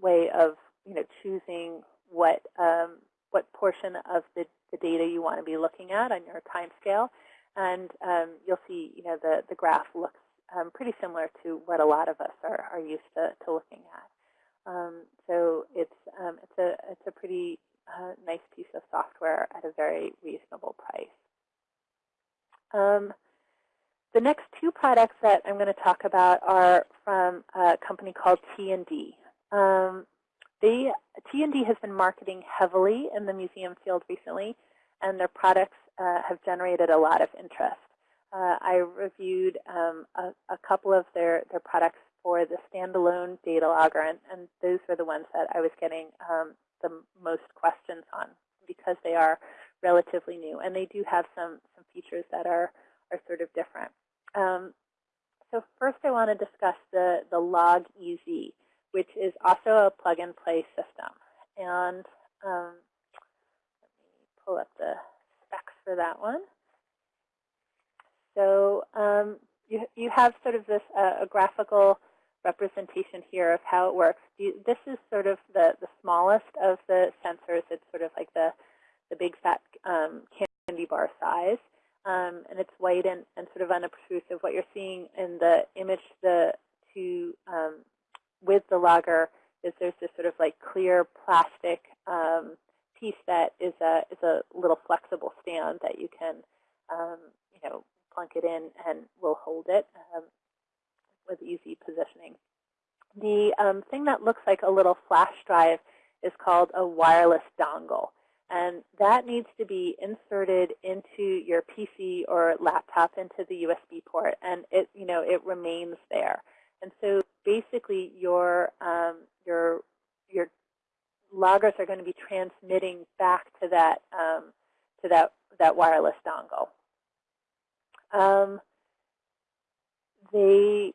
way of you know, choosing what um, what portion of the, the data you want to be looking at on your time scale. And um, you'll see, you know, the, the graph looks um, pretty similar to what a lot of us are, are used to, to looking at. Um, so it's um, it's a it's a pretty uh, nice piece of software at a very reasonable price. Um, the next two products that I'm going to talk about are from a company called T&D. Um, they, T&D has been marketing heavily in the museum field recently, and their products uh, have generated a lot of interest. Uh, I reviewed um, a, a, couple of their, their products for the standalone data logger, and, and those were the ones that I was getting um, the most questions on because they are relatively new. And they do have some, some features that are, are sort of different. Um, so first I want to discuss the, the Log EZ, which is also a plug-and-play system. And um, let me pull up the specs for that one. So um, you, you have sort of this uh, a graphical representation here of how it works. This is sort of the, the smallest of the sensors. It's sort of like the, the big fat um, candy bar size. Um, and it's white and, and sort of unobtrusive. What you're seeing in the image the to um, with the logger is there's this sort of like clear plastic um, piece that is a is a little flexible stand that you can um, you know plunk it in and will hold it. Um, with easy positioning. The um, thing that looks like a little flash drive is called a wireless dongle. And that needs to be inserted into your PC or laptop into the USB port, and it, you know, it remains there. And so basically, your um, your your loggers are going to be transmitting back to that um, to that that wireless dongle. Um, they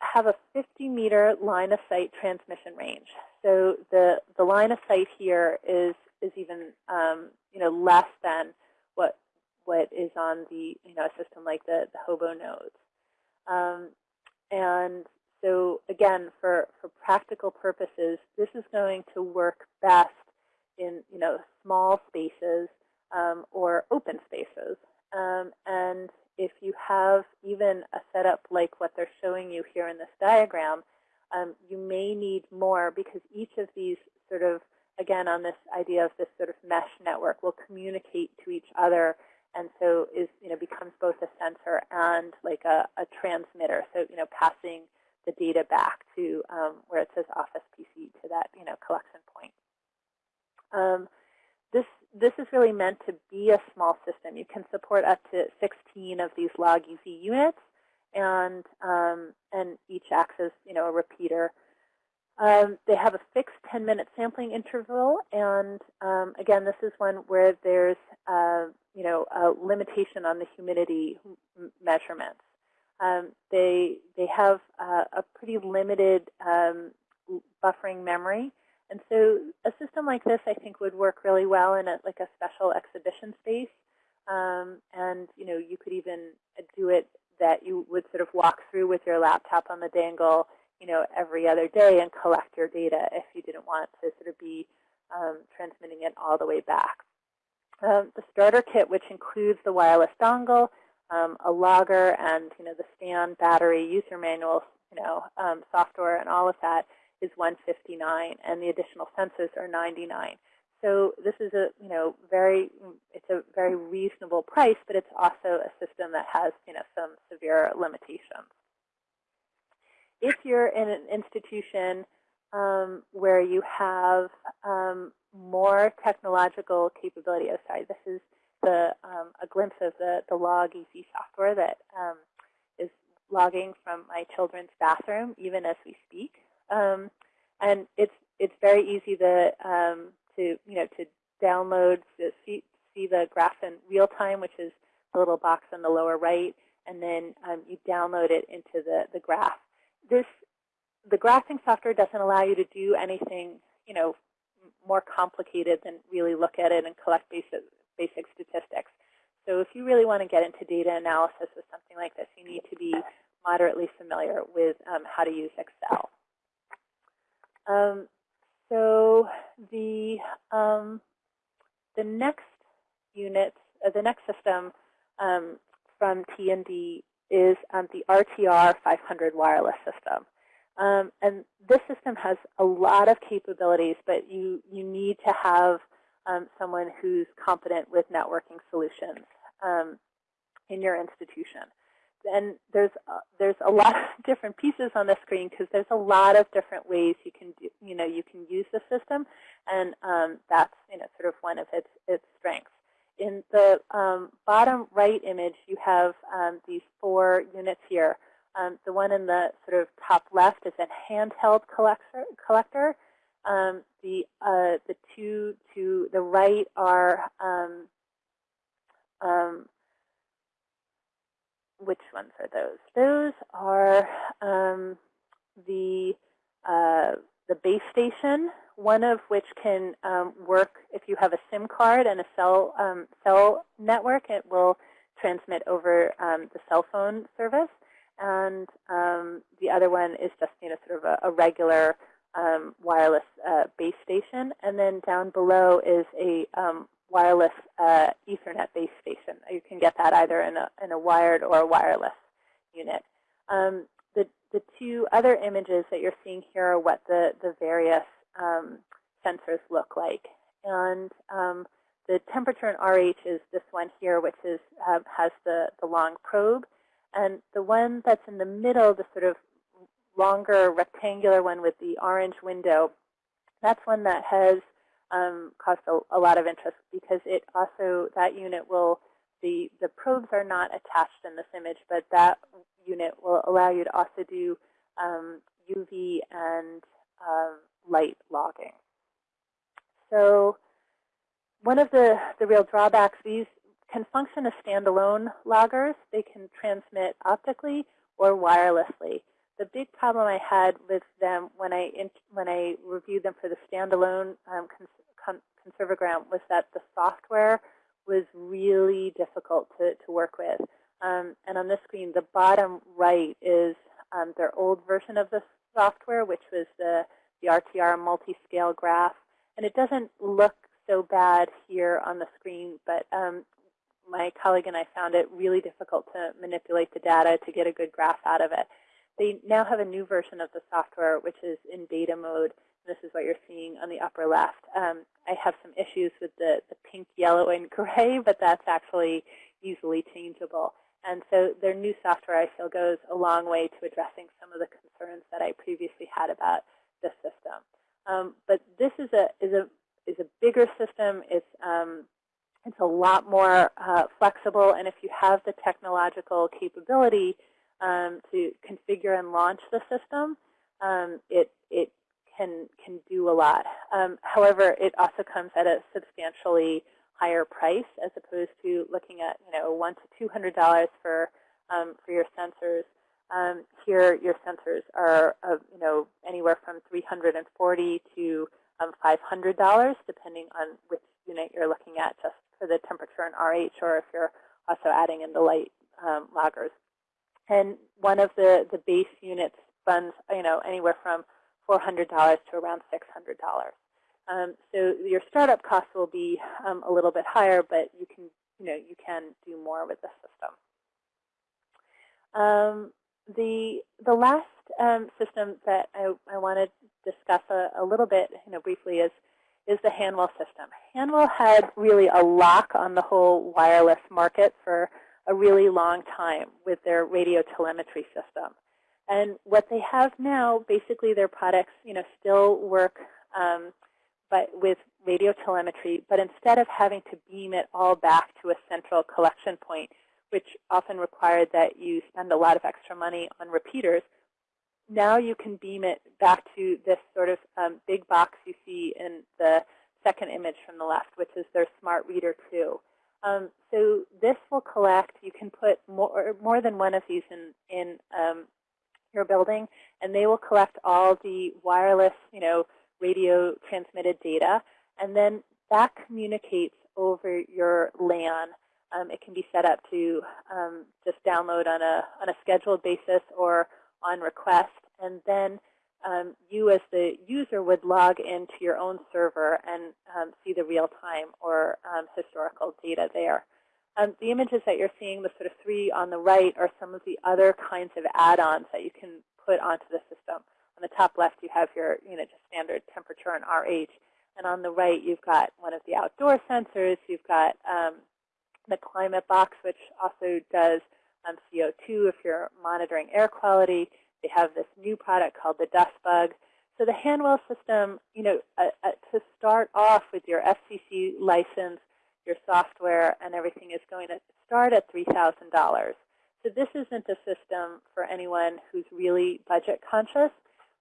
have a 50 meter line of sight transmission range. So the, the line of sight here is, is even um, you know, less than what, what is on the, you know, a system like the, the Hobo nodes. Um, and so again, for, for practical purposes, this is going to work best in you know, small spaces um, or open spaces. Um, and if you have even a setup like what they're showing you here in this diagram, um, you may need more because each of these sort of, again, on this idea of this sort of mesh network will communicate to each other and so is, you know, becomes both a sensor and like a, a transmitter. So, you know, passing the data back to um, where it says Office PC to that, you know, collection point. Um, this, this is really meant to be a small system. You can support up to 16 of these log EZ units, and, um, and each acts as you know, a repeater. Um, they have a fixed 10-minute sampling interval, and um, again, this is one where there's uh, you know, a limitation on the humidity measurements. Um, they, they have uh, a pretty limited um, buffering memory, and so a system like this, I think, would work really well in a, like a special exhibition space. Um, and you know, you could even do it that you would sort of walk through with your laptop on the dongle, you know, every other day and collect your data if you didn't want to sort of be um, transmitting it all the way back. Um, the starter kit, which includes the wireless dongle, um, a logger, and you know, the stand, battery, user manual, you know, um, software, and all of that, is 159 and the additional sensors are 99. So this is a you know very it's a very reasonable price, but it's also a system that has you know some severe limitations. If you're in an institution um, where you have um, more technological capability, oh sorry, this is the um, a glimpse of the the log EZ software that um, is logging from my children's bathroom even as we speak. Um, and it's it's very easy to um, to you know to download to see see the graph in real time, which is the little box on the lower right, and then um, you download it into the the graph. This the graphing software doesn't allow you to do anything you know more complicated than really look at it and collect basic basic statistics. So if you really want to get into data analysis with something like this, you need to be moderately familiar with um, how to use Excel. Um, so the um, the next unit, uh, the next system um, from T&D is um, the RTR 500 wireless system. Um, and this system has a lot of capabilities, but you, you need to have um, someone who's competent with networking solutions um, in your institution. And there's uh, there's a lot of *laughs* different pieces on the screen because there's a lot of different ways you can do, you know you can use the system, and um, that's you know sort of one of its its strengths. In the um, bottom right image, you have um, these four units here. Um, the one in the sort of top left is a handheld collector. collector. Um, the uh, the two to the right are um, um, which ones are those? Those are um, the uh, the base station, one of which can um, work if you have a SIM card and a cell um, cell network. It will transmit over the cell phone service, and the other one is just you know sort of a, a regular um, wireless uh, base station. And then down below is a um, wireless uh, Ethernet base station. You can get that either in a, in a wired or a wireless unit. Um, the, the two other images that you're seeing here are what the, the various um, sensors look like. And um, the temperature in RH is this one here, which is, uh, has the, the long probe. And the one that's in the middle, the sort of longer rectangular one with the orange window, that's one that has um, caused a, a, lot of interest because it also, that unit will, the, the probes are not attached in this image, but that unit will allow you to also do um, UV and uh, light logging. So one of the, the real drawbacks, these can function as standalone loggers. They can transmit optically or wirelessly the big problem I had with them when I when I reviewed them for the standalone um, cons Conserve O Gram was that the software was really difficult to, to work with. Um, and on this screen, the bottom right is um, their old version of the software, which was the, the RTR multi-scale graph. And it doesn't look so bad here on the screen, but um, my colleague and I found it really difficult to manipulate the data to get a good graph out of it. They now have a new version of the software, which is in beta mode. This is what you're seeing on the upper left. Um, I have some issues with the, the pink, yellow, and *laughs* gray, but that's actually easily changeable. And so their new software, I feel, goes a long way to addressing some of the concerns that I previously had about the system. Um, but this is a is a is a bigger system. It's um, it's a lot more uh, flexible, and if you have the technological capability um, to configure and launch the system, um, it, it can, can do a lot. Um, however, it also comes at a substantially higher price as opposed to looking at you know one to two hundred dollars for um, for your sensors. Um, here, your sensors are uh, you know anywhere from three hundred and forty to um, five hundred dollars, depending on which unit you're looking at, just for the temperature and RH, or if you're also adding in the light um, loggers. And one of the, the base units runs, you know, anywhere from $400 to around $600. Um, so your startup costs will be um, a little bit higher, but you can, you know, you can do more with the system. Um, the the last um, system that I, I want to discuss a, a, little bit, you know, briefly is is the Hanwell system. Hanwell had really a lock on the whole wireless market for a really long time with their radio telemetry system. And what they have now, basically their products, you know, still work um, but with radio telemetry, but instead of having to beam it all back to a central collection point, which often required that you spend a lot of extra money on repeaters, now you can beam it back to this sort of um, big box you see in the second image from the left, which is their Smart Reader 2. Um, so this will collect, you can put more, more than one of these in, in um, your building, and they will collect all the wireless, you know, radio transmitted data, and then that communicates over your LAN. Um, it can be set up to um, just download on a, on a scheduled basis or on request, and then um, you as the user would log into your own server and um, see the real-time or um, historical data there. Um, the images that you're seeing, the sort of three on the right, are some of the other kinds of add-ons that you can put onto the system. On the top left, you have your you know, just standard temperature and RH. And on the right, you've got one of the outdoor sensors. You've got um, the climate box, which also does um, CO2 if you're monitoring air quality. They have this new product called the Dust Bug. So the Hanwell system, you know, uh, uh, to start off with your FCC license, your software, and everything is going to start at $3,000. So this isn't a system for anyone who's really budget conscious.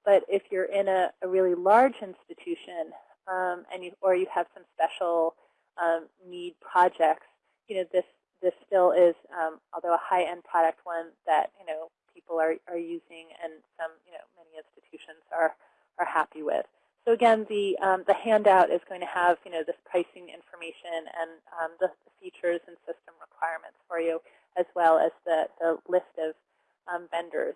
But if you're in a, a really large institution um, and you, or you have some special um, need projects, you know, this this still is, um, although a high-end product, one that you know people are are using and some you know many institutions are are happy with. So again, the um, the handout is going to have you know this pricing information and um, the, the, features and system requirements for you, as well as the the list of um, vendors.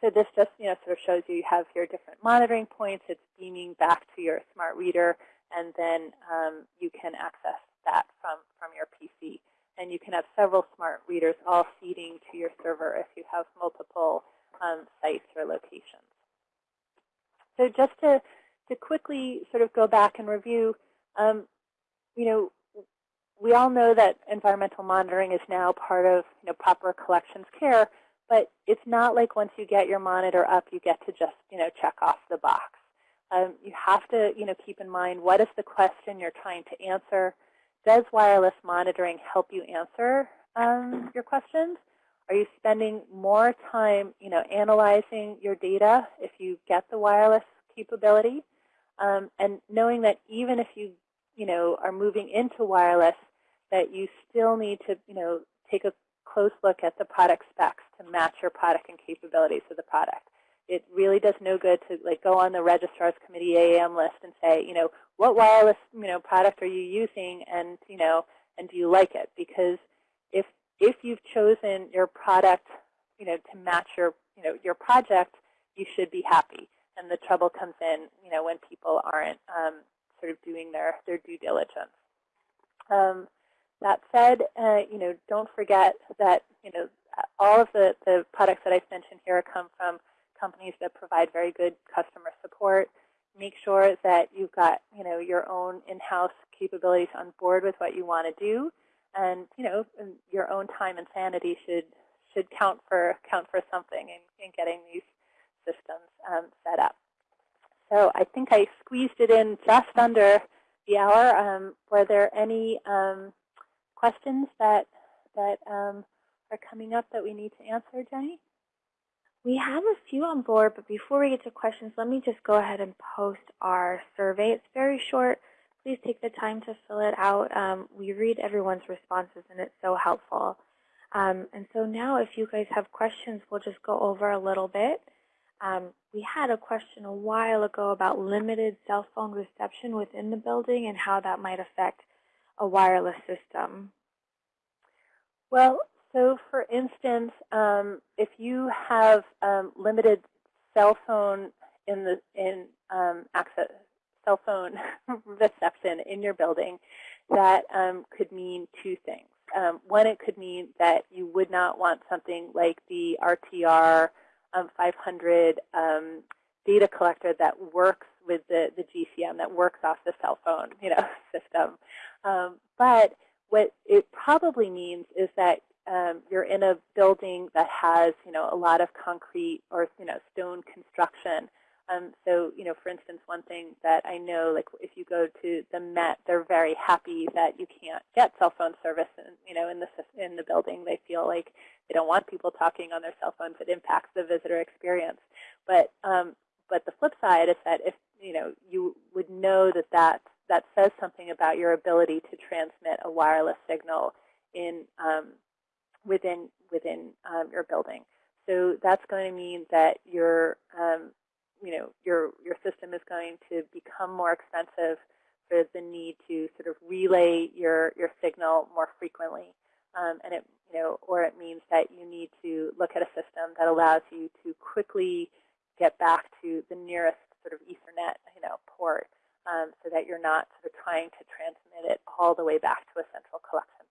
So this just you know sort of shows you you have your different monitoring points. It's beaming back to your smart reader, and then um, you can access that from from your PC. And you can have several smart readers all feeding to your server if you have multiple um, sites or locations. So just to to quickly sort of go back and review, um, you know, we all know that environmental monitoring is now part of you know, proper collections care, but it's not like once you get your monitor up, you get to just you know, check off the box. Um, you have to you know, keep in mind what is the question you're trying to answer. Does wireless monitoring help you answer um, your questions? Are you spending more time you know, analyzing your data if you get the wireless capability? Um, and knowing that even if you, you know, are moving into wireless, that you still need to, you know, take a close look at the product specs to match your product and capabilities of the product. It really does no good to like go on the registrar's committee AAM list and say, you know, what wireless, you know, product are you using, and you know, and do you like it? Because if if you've chosen your product, you know, to match your, you know, your project, you should be happy and the trouble comes in, you know, when people aren't um, sort of doing their, their due diligence. Um, that said, uh, you know, don't forget that, you know, all of the, the products that I've mentioned here come from companies that provide very good customer support. Make sure that you've got, you know, your own in-house capabilities on board with what you want to do. And, you know, your own time and sanity should should count for count for something in, in getting these systems um, set up. So I think I squeezed it in just under the hour. Um, were there any um, questions that that um, are coming up that we need to answer, Jenny? We have a few on board, but before we get to questions, let me just go ahead and post our survey. It's very short. Please take the time to fill it out. Um, we read everyone's responses, and it's so helpful. Um, and so now if you guys have questions, we'll just go over a little bit. Um, we had a question a while ago about limited cell phone reception within the building and how that might affect a wireless system. Well, so for instance, um, if you have um, limited cell phone in the in um, access cell phone *laughs* reception in your building, that um, could mean two things. Um, one, it could mean that you would not want something like the RTR um, 500 um, data collector that works with the, the GCM, that works off the cell phone you know, *laughs* system. But what it probably means is that um, you're in a building that has you know, a lot of concrete or you know, stone construction. Um, so, you know, for instance, one thing that I know, like if you go to the Met, they're very happy that you can't get cell phone service, in, you know, in the in the building. They feel like they don't want people talking on their cell phones. It impacts the visitor experience. But um, but the flip side is that if you know you would know that that that says something about your ability to transmit a wireless signal in um, within within um, your building. So that's going to mean that your um, you know, your, your system is going to become more expensive for the need to sort of relay your, your signal more frequently. Um, and it, you know, or it means that you need to look at a system that allows you to quickly get back to the nearest sort of Ethernet, you know, port um, so that you're not sort of trying to transmit it all the way back to a central collection.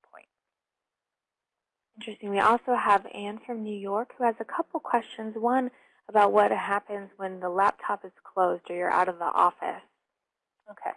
Interesting. We also have Anne from New York who has a couple questions. One, about what happens when the laptop is closed or you're out of the office. Okay.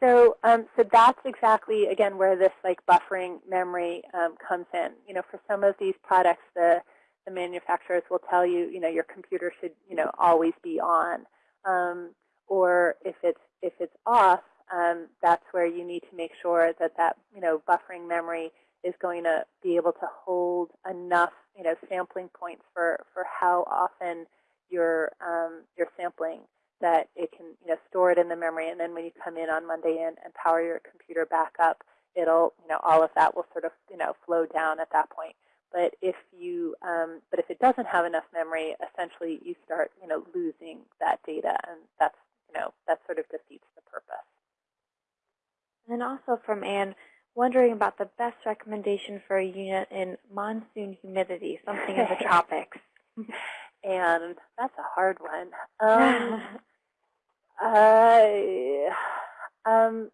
So, um, so that's exactly again where this like buffering memory um, comes in. You know, for some of these products, the the manufacturers will tell you, you know, your computer should, you know, always be on. Um, or if it's if it's off, um, that's where you need to make sure that that, you know, buffering memory is going to be able to hold enough, you know, sampling points for for how often you're um, you're sampling that it can you know store it in the memory. And then when you come in on Monday and, and power your computer back up it'll you know all of that will sort of you know flow down at that point. But if you um, but if it doesn't have enough memory essentially you start you know losing that data. And that's you know that sort of defeats the purpose. And also from Anne wondering about the best recommendation for a unit in monsoon humidity something in the *laughs* tropics and that's a hard one um, *laughs* Uh, um,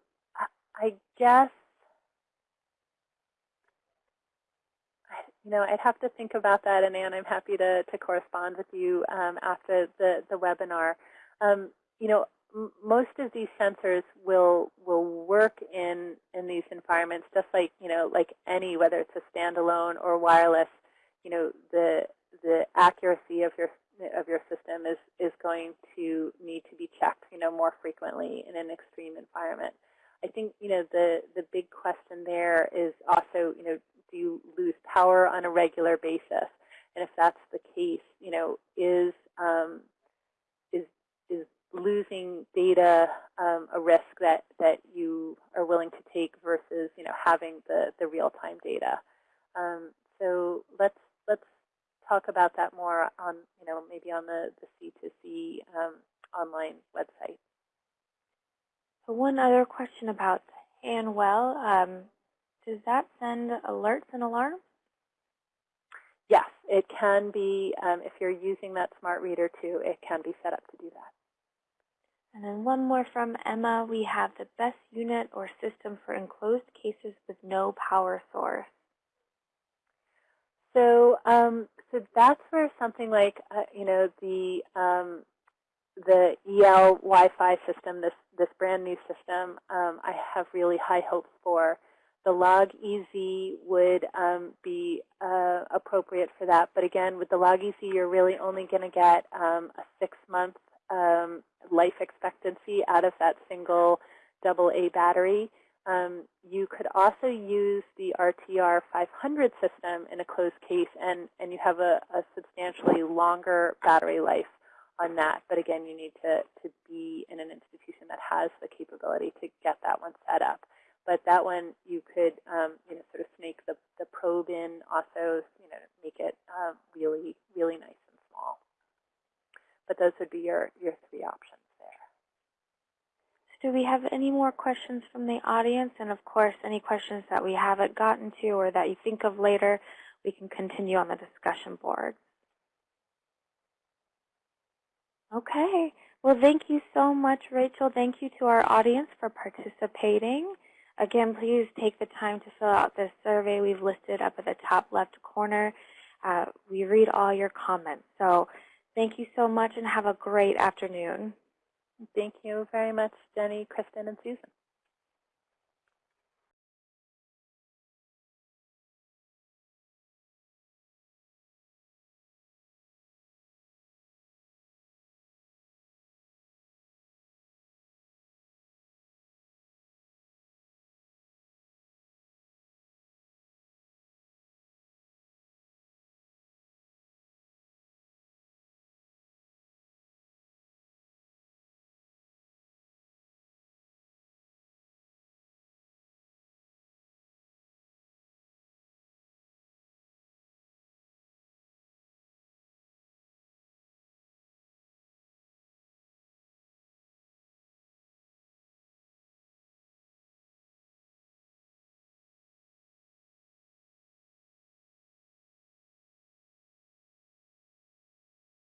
I guess, you know, I'd have to think about that, and Anne, I'm happy to, to correspond with you um, after the, the webinar. Um, you know, most of these sensors will will work in in these environments, just like you know, like any, whether it's a standalone or wireless. You know, the the accuracy of your of your system is, is going to need to be checked, you know, more frequently in an extreme environment. I think, you know, the, the big question there is also, you know, do you lose power on a regular basis? And if that's the case, you know, is um, losing data um, a risk that that you are willing to take versus, you know, having the the real time data? Um, so let's let's talk about that more on, you know, maybe on the, the C2C um, online website. So one other question about Hanwell. Um, does that send alerts and alarms? Yes, it can be, um, if you're using that smart reader too, it can be set up to do that. And then one more from Emma. We have the best unit or system for enclosed cases with no power source. So, um, so that's where something like, uh, you know, the um, the EL Wi-Fi system, this this brand new system, um, I have really high hopes for. The log EZ would um, be uh, appropriate for that, but again, with the log EZ, you're really only going to get um, a six-month um, life expectancy out of that single double A battery. Um, you could also use the RTR 500 system in a closed case, and, and you have a, a substantially longer battery life on that. But again, you need to, to be in an institution that has the capability to get that one set up. But that one, you could um, you know, sort of snake the, the probe in, also you know, make it um, really, really nice. But those would be your, your three options there. So do we have any more questions from the audience? And of course, any questions that we haven't gotten to or that you think of later, we can continue on the discussion board. Okay. Well, thank you so much, Rachel. Thank you to our audience for participating. Again, please take the time to fill out this survey we've listed up at the top left corner. Uh, we read all your comments. So thank you so much and have a great afternoon. Thank you very much, Jenny, Kristen, and Susan.